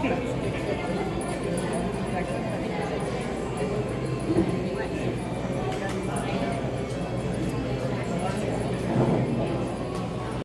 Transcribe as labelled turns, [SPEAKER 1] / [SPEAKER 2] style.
[SPEAKER 1] That's good.